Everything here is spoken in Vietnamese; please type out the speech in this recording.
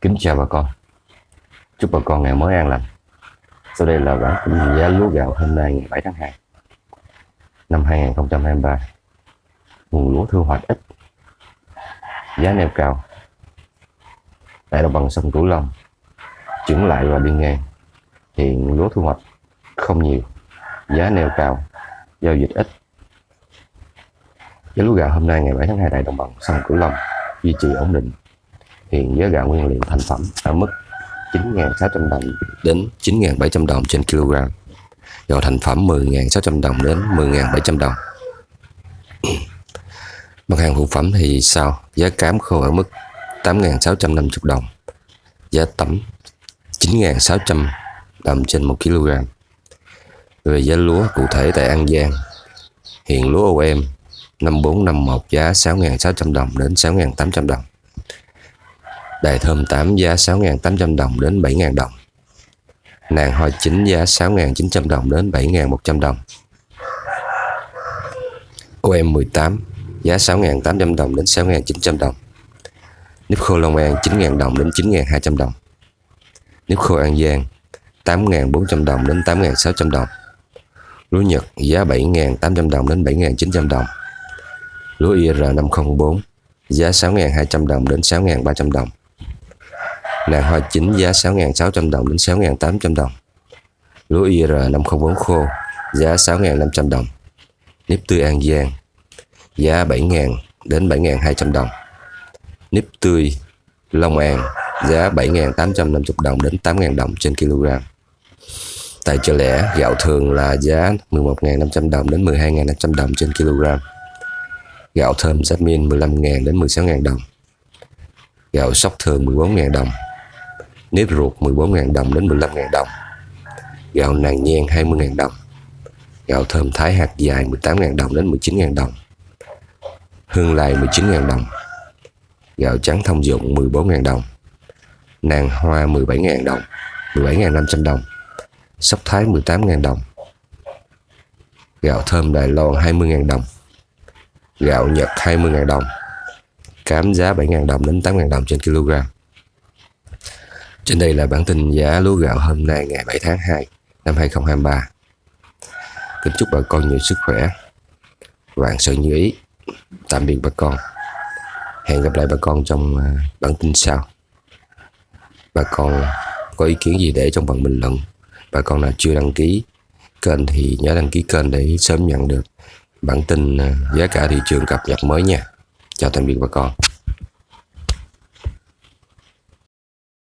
Kính chào bà con. Chúc bà con ngày mới an lành. Sau đây là bản tin giá lúa gạo hôm nay ngày 7 tháng 2 Năm 2023 Nguồn lúa thu hoạch ít, Giá neo cao. Tại đồng bằng sông Cửu Long Chuyển lại và đi ngang. Hiện lúa thu hoạch không nhiều, Giá neo cao, Giao dịch ít. Giá lúa gạo hôm nay ngày 7 tháng 2 tại đồng bằng sông Cửu Long duy trì ổn định hiện giá gạo nguyên liệu thành phẩm ở mức 9.600 đồng đến 9.700 đồng trên kg. Gạo thành phẩm 10.600 đồng đến 10.700 đồng. Mặt hàng phụ phẩm thì sao? Giá cám khô ở mức 8.650 đồng. Giá tấm 9.600 đồng trên 1 kg. Về giá lúa cụ thể tại An Giang, hiện lúa OM 5451 giá 6.600 đồng đến 6.800 đồng. Đài thơm 8 giá 6.800 đồng đến 7.000 đồng. Nàng hoa chính giá 6.900 đồng đến 7.100 đồng. OM 18 giá 6.800 đồng đến 6.900 đồng. Nếp khô Long An 9.000 đồng đến 9.200 đồng. Nếp khô An Giang 8.400 đồng đến 8.600 đồng. Lúa Nhật giá 7.800 đồng đến 7.900 đồng. Lúa IR 504 giá 6.200 đồng đến 6.300 đồng. Nàng hoa chính giá 6.600 đồng đến 6.800 đồng. Lúa IR 504 khô giá 6.500 đồng. Nếp tươi An Giang giá 7.000 đến 7.200 đồng. Nếp tươi Long An giá 7.850 đồng đến 8.000 đồng trên kg. Tại chợ lẻ, gạo thường là giá 11.500 đồng đến 12.500 đồng trên kg. Gạo thơm Jasmine 15.000 đến 16.000 đồng. Gạo sóc thường 14.000 đồng nếp ruột 14.000 đồng đến 15.000 đồng. Gạo nàng nhan 20.000 đồng. Gạo thơm thái hạt dài 18.000 đồng đến 19.000 đồng. Hương lai 19.000 đồng. Gạo trắng thông dụng 14.000 đồng. Nàng hoa 17.000 đồng 17.500 đồng. Sóc thái 18.000 đồng. Gạo thơm Đài Loan 20.000 đồng. Gạo Nhật 20.000 đồng. Cám giá 7.000 đồng đến 8.000 đồng trên kg trên đây là bản tin giá lúa gạo hôm nay ngày 7 tháng 2 năm 2023. Kính chúc bà con nhiều sức khỏe, vạn sự như ý. Tạm biệt bà con. Hẹn gặp lại bà con trong à, bản tin sau. Bà con có ý kiến gì để trong phần bình luận. Bà con nào chưa đăng ký kênh thì nhớ đăng ký kênh để sớm nhận được bản tin à, giá cả thị trường cập nhật mới nha. Chào tạm biệt bà con.